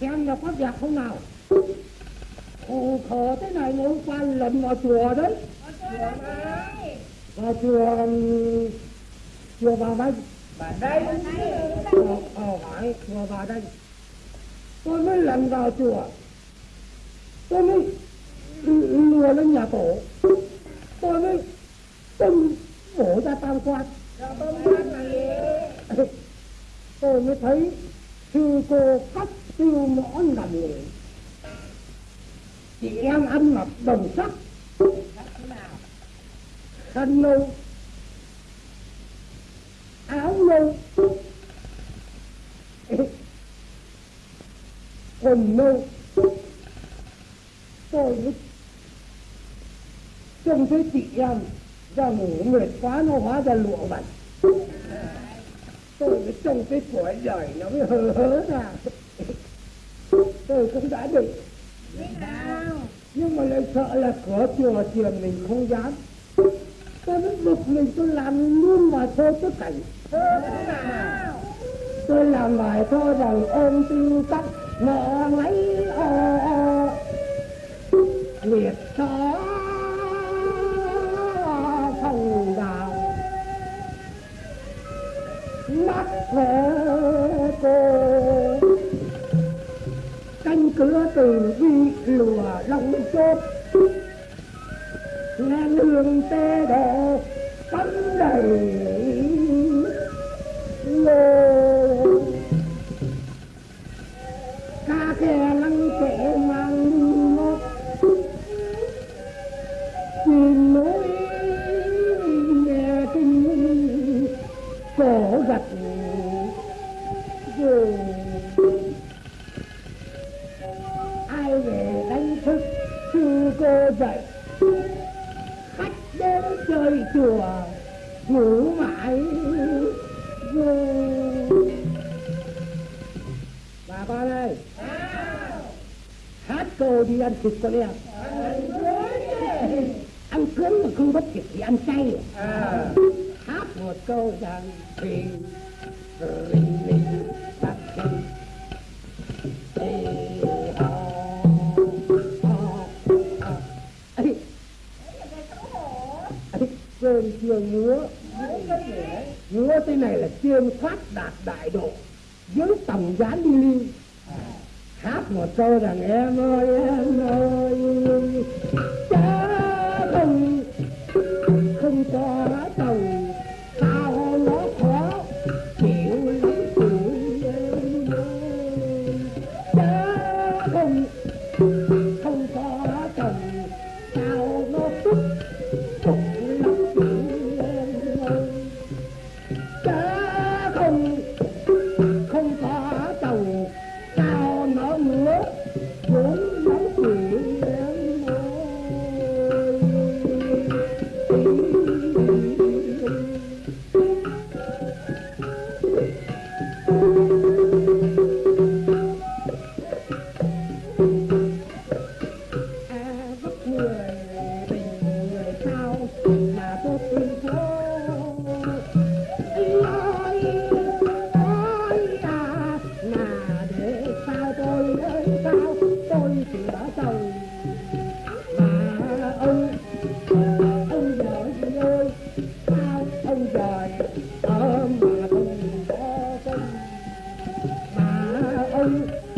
xem là có đẹp không nào? Khổ thế này nếu qua lần vào chùa đấy. chùa ừm, chùa vào đây Bà đây ờ ờ, phải chùa vào đây tôi mới lần vào chùa. Tôi mới lùa lên nhà tổ. Tôi mới tung bổ ra tam quan. Tôi mới thấy sư cô cắt tiêu mõ nằm ngủ chị em ăn mặc đồng sắc khăn nâu áo nâu quần nâu tôi mới trông thấy chị em ra ngủ mệt quá nó hóa ra lụa bạch. Tôi mới trông cái tuổi đời nó mới hờ hớ ra. Tôi cũng đã định nhưng mà lại sợ là cửa chùa chiền mình không dám tôi mới bực mình tôi làm luôn mà thôi tất cảnh. Tôi làm bài thơ rằng ôm tiêu tóc mẹ lấy o o liệt xó phòng đào. Mắt về cô. Canh cửa từ vi lùa lòng chốt nghe lương tê đè cắm đầy lô ca khe lăng kệ mang ngốc tìm nỗi nghe kinh cổ gật rồi ai về đánh thức sư cô dậy? Chơi chùa, ngủ mãi vô. Bà con ơi hát câu đi ăn thịt con em. Ăn cướm mà không bắt thịt thì ăn chay. À. hát một câu rằng thì cơn chưa ngứa ngứa thế này là chưa phát đạt đại độ dưới tầm gián đi ly. Hát một câu rằng em ơi em ơi Bye.